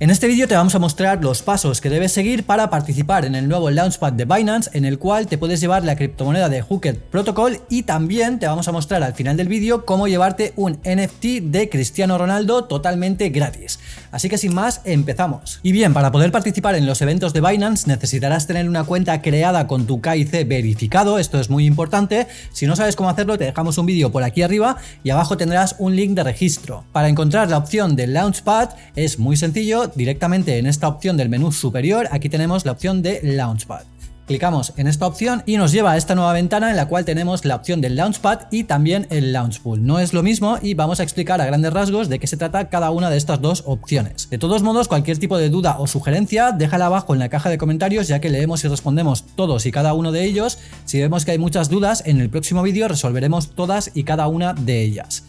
En este vídeo te vamos a mostrar los pasos que debes seguir para participar en el nuevo Launchpad de Binance en el cual te puedes llevar la criptomoneda de Hooked Protocol y también te vamos a mostrar al final del vídeo cómo llevarte un NFT de Cristiano Ronaldo totalmente gratis. Así que sin más, empezamos. Y bien, para poder participar en los eventos de Binance necesitarás tener una cuenta creada con tu KIC verificado, esto es muy importante. Si no sabes cómo hacerlo te dejamos un vídeo por aquí arriba y abajo tendrás un link de registro. Para encontrar la opción del Launchpad es muy sencillo, directamente en esta opción del menú superior, aquí tenemos la opción de Launchpad. Clicamos en esta opción y nos lleva a esta nueva ventana en la cual tenemos la opción del Launchpad y también el Launchpool. No es lo mismo y vamos a explicar a grandes rasgos de qué se trata cada una de estas dos opciones. De todos modos, cualquier tipo de duda o sugerencia, déjala abajo en la caja de comentarios ya que leemos y respondemos todos y cada uno de ellos. Si vemos que hay muchas dudas, en el próximo vídeo resolveremos todas y cada una de ellas.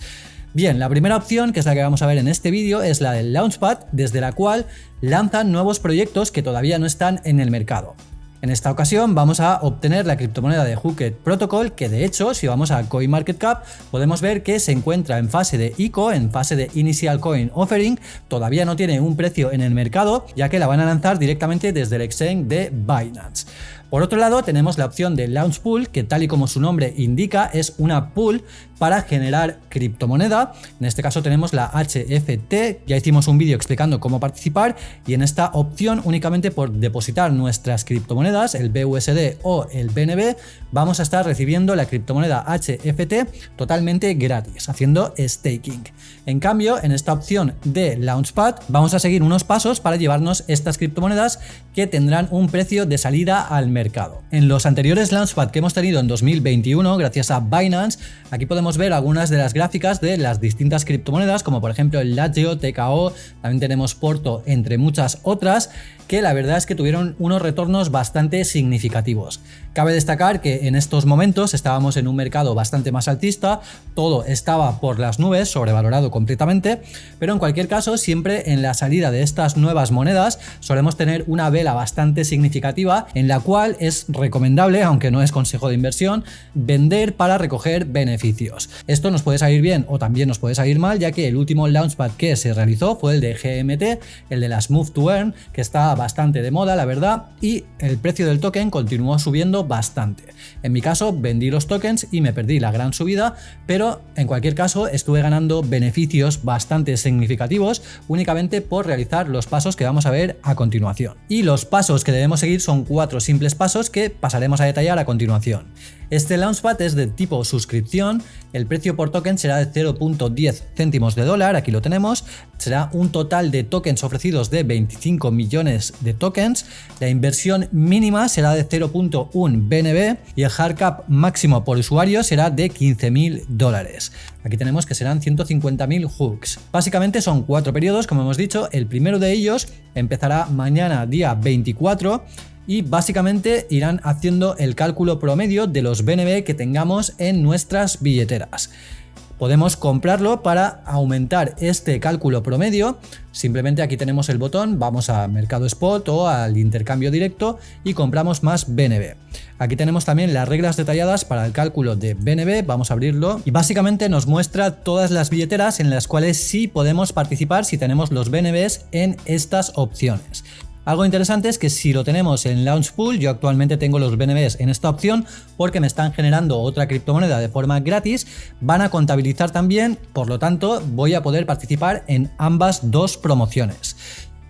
Bien, la primera opción, que es la que vamos a ver en este vídeo, es la del Launchpad, desde la cual lanzan nuevos proyectos que todavía no están en el mercado. En esta ocasión vamos a obtener la criptomoneda de Hooked Protocol, que de hecho, si vamos a CoinMarketCap, podemos ver que se encuentra en fase de ICO, en fase de Initial Coin Offering, todavía no tiene un precio en el mercado, ya que la van a lanzar directamente desde el exchange de Binance. Por otro lado, tenemos la opción de Launch Pool, que tal y como su nombre indica, es una pool para generar criptomoneda. En este caso tenemos la HFT, ya hicimos un vídeo explicando cómo participar y en esta opción únicamente por depositar nuestras criptomonedas, el BUSD o el BNB, vamos a estar recibiendo la criptomoneda HFT totalmente gratis, haciendo staking. En cambio, en esta opción de Launchpad vamos a seguir unos pasos para llevarnos estas criptomonedas que tendrán un precio de salida al mercado mercado. En los anteriores Launchpad que hemos tenido en 2021, gracias a Binance, aquí podemos ver algunas de las gráficas de las distintas criptomonedas, como por ejemplo el Latio, TKO, también tenemos Porto, entre muchas otras, que la verdad es que tuvieron unos retornos bastante significativos. Cabe destacar que en estos momentos estábamos en un mercado bastante más altista, todo estaba por las nubes, sobrevalorado completamente, pero en cualquier caso siempre en la salida de estas nuevas monedas solemos tener una vela bastante significativa en la cual es recomendable, aunque no es consejo de inversión, vender para recoger beneficios. Esto nos puede salir bien o también nos puede salir mal, ya que el último launchpad que se realizó fue el de GMT, el de las Move to Earn, que está bastante de moda, la verdad, y el precio del token continuó subiendo bastante. En mi caso, vendí los tokens y me perdí la gran subida, pero en cualquier caso estuve ganando beneficios bastante significativos únicamente por realizar los pasos que vamos a ver a continuación. Y los pasos que debemos seguir son cuatro simples pasos que pasaremos a detallar a continuación. Este Launchpad es de tipo suscripción, el precio por token será de 0.10 céntimos de dólar, aquí lo tenemos, será un total de tokens ofrecidos de 25 millones de tokens, la inversión mínima será de 0.1 BNB y el hard cap máximo por usuario será de 15.000 dólares. Aquí tenemos que serán 150.000 hooks. Básicamente son cuatro periodos, como hemos dicho, el primero de ellos empezará mañana día 24 y básicamente irán haciendo el cálculo promedio de los BNB que tengamos en nuestras billeteras. Podemos comprarlo para aumentar este cálculo promedio. Simplemente aquí tenemos el botón, vamos a Mercado Spot o al intercambio directo y compramos más BNB. Aquí tenemos también las reglas detalladas para el cálculo de BNB, vamos a abrirlo y básicamente nos muestra todas las billeteras en las cuales sí podemos participar si tenemos los BNBs en estas opciones. Algo interesante es que si lo tenemos en Launch Pool, yo actualmente tengo los BNBs en esta opción porque me están generando otra criptomoneda de forma gratis, van a contabilizar también, por lo tanto voy a poder participar en ambas dos promociones.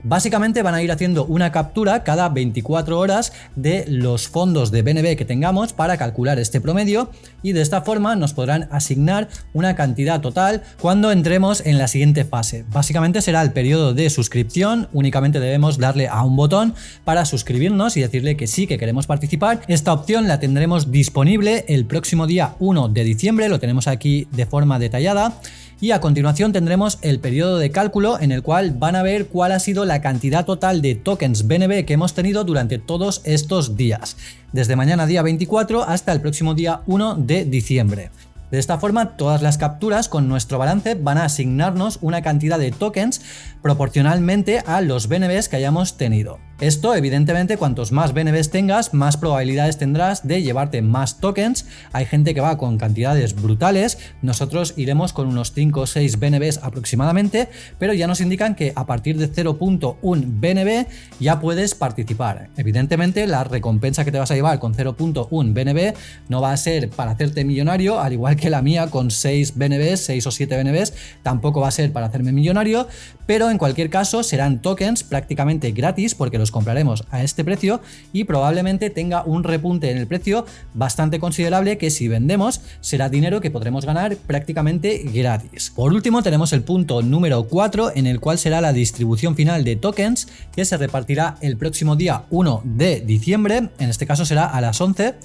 Básicamente van a ir haciendo una captura cada 24 horas de los fondos de BNB que tengamos para calcular este promedio y de esta forma nos podrán asignar una cantidad total cuando entremos en la siguiente fase. Básicamente será el periodo de suscripción, únicamente debemos darle a un botón para suscribirnos y decirle que sí, que queremos participar. Esta opción la tendremos disponible el próximo día 1 de diciembre, lo tenemos aquí de forma detallada y a continuación tendremos el periodo de cálculo en el cual van a ver cuál ha sido la cantidad total de tokens BNB que hemos tenido durante todos estos días, desde mañana día 24 hasta el próximo día 1 de diciembre. De esta forma, todas las capturas con nuestro balance van a asignarnos una cantidad de tokens proporcionalmente a los BNBs que hayamos tenido. Esto evidentemente cuantos más BNBs tengas, más probabilidades tendrás de llevarte más tokens. Hay gente que va con cantidades brutales, nosotros iremos con unos 5 o 6 BNBs aproximadamente, pero ya nos indican que a partir de 0.1 BNB ya puedes participar. Evidentemente la recompensa que te vas a llevar con 0.1 BNB no va a ser para hacerte millonario, al igual que la mía con 6 BNBs, 6 o 7 BNBs, tampoco va a ser para hacerme millonario, pero en cualquier caso serán tokens prácticamente gratis porque los compraremos a este precio y probablemente tenga un repunte en el precio bastante considerable que si vendemos será dinero que podremos ganar prácticamente gratis. Por último tenemos el punto número 4 en el cual será la distribución final de tokens que se repartirá el próximo día 1 de diciembre, en este caso será a las 11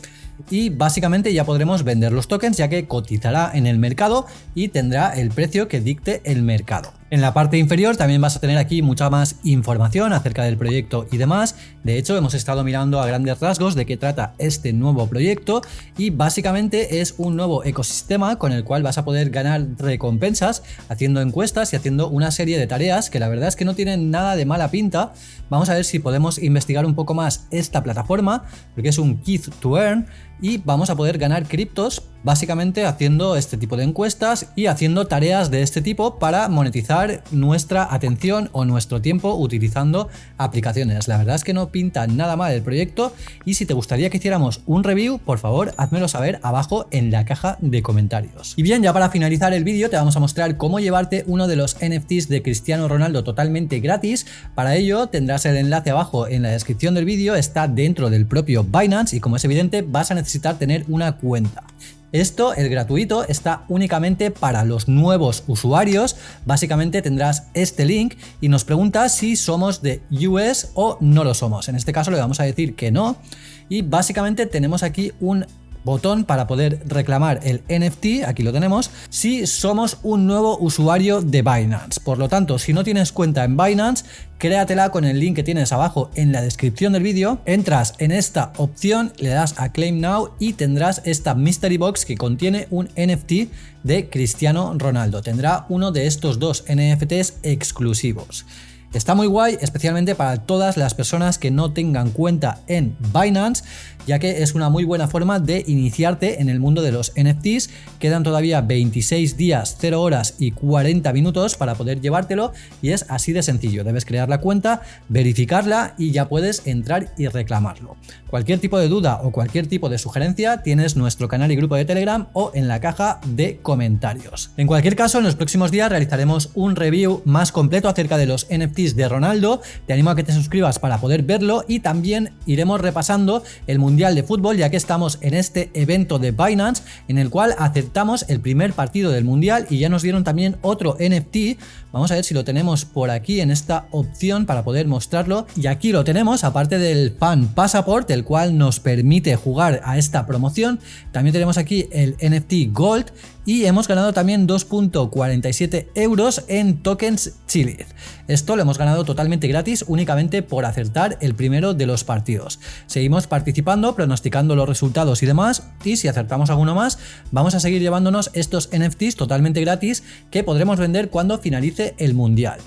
y básicamente ya podremos vender los tokens ya que cotizará en el mercado y tendrá el precio que dicte el mercado. En la parte inferior también vas a tener aquí mucha más información acerca del proyecto y demás. De hecho, hemos estado mirando a grandes rasgos de qué trata este nuevo proyecto y básicamente es un nuevo ecosistema con el cual vas a poder ganar recompensas haciendo encuestas y haciendo una serie de tareas que la verdad es que no tienen nada de mala pinta. Vamos a ver si podemos investigar un poco más esta plataforma porque es un Keith to Earn y vamos a poder ganar criptos básicamente haciendo este tipo de encuestas y haciendo tareas de este tipo para monetizar nuestra atención o nuestro tiempo utilizando aplicaciones. La verdad es que no pinta nada mal el proyecto y si te gustaría que hiciéramos un review, por favor, házmelo saber abajo en la caja de comentarios. Y bien, ya para finalizar el vídeo te vamos a mostrar cómo llevarte uno de los NFTs de Cristiano Ronaldo totalmente gratis. Para ello tendrás el enlace abajo en la descripción del vídeo, está dentro del propio Binance y como es evidente vas a necesitar tener una cuenta. Esto, el gratuito, está únicamente para los nuevos usuarios. Básicamente tendrás este link y nos pregunta si somos de US o no lo somos. En este caso le vamos a decir que no. Y básicamente tenemos aquí un botón para poder reclamar el NFT, aquí lo tenemos, si somos un nuevo usuario de Binance. Por lo tanto, si no tienes cuenta en Binance, créatela con el link que tienes abajo en la descripción del vídeo, entras en esta opción, le das a Claim Now y tendrás esta Mystery Box que contiene un NFT de Cristiano Ronaldo. Tendrá uno de estos dos NFTs exclusivos. Está muy guay, especialmente para todas las personas que no tengan cuenta en Binance, ya que es una muy buena forma de iniciarte en el mundo de los NFTs. Quedan todavía 26 días, 0 horas y 40 minutos para poder llevártelo y es así de sencillo. Debes crear la cuenta, verificarla y ya puedes entrar y reclamarlo. Cualquier tipo de duda o cualquier tipo de sugerencia tienes nuestro canal y grupo de Telegram o en la caja de comentarios. En cualquier caso, en los próximos días realizaremos un review más completo acerca de los NFTs de Ronaldo. Te animo a que te suscribas para poder verlo y también iremos repasando el Mundial de Fútbol ya que estamos en este evento de Binance en el cual aceptamos el primer partido del Mundial y ya nos dieron también otro NFT. Vamos a ver si lo tenemos por aquí en esta opción para poder mostrarlo y aquí lo tenemos aparte del Fan Passport el cual nos permite jugar a esta promoción. También tenemos aquí el NFT Gold y hemos ganado también 2.47 euros en tokens Chile. Esto lo ganado totalmente gratis únicamente por acertar el primero de los partidos. Seguimos participando, pronosticando los resultados y demás y si acertamos alguno más vamos a seguir llevándonos estos NFTs totalmente gratis que podremos vender cuando finalice el mundial.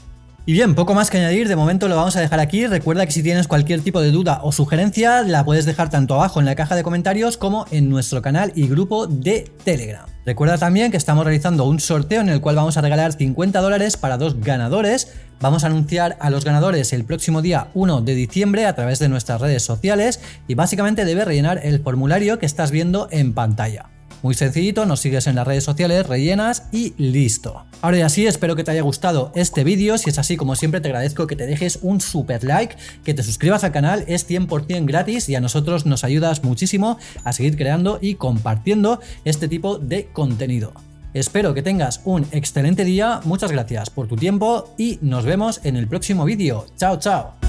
Y bien, poco más que añadir, de momento lo vamos a dejar aquí. Recuerda que si tienes cualquier tipo de duda o sugerencia, la puedes dejar tanto abajo en la caja de comentarios como en nuestro canal y grupo de Telegram. Recuerda también que estamos realizando un sorteo en el cual vamos a regalar 50 dólares para dos ganadores. Vamos a anunciar a los ganadores el próximo día 1 de diciembre a través de nuestras redes sociales y básicamente debes rellenar el formulario que estás viendo en pantalla. Muy sencillito, nos sigues en las redes sociales, rellenas y listo. Ahora ya sí, espero que te haya gustado este vídeo, si es así como siempre te agradezco que te dejes un super like, que te suscribas al canal, es 100% gratis y a nosotros nos ayudas muchísimo a seguir creando y compartiendo este tipo de contenido. Espero que tengas un excelente día, muchas gracias por tu tiempo y nos vemos en el próximo vídeo. Chao, chao.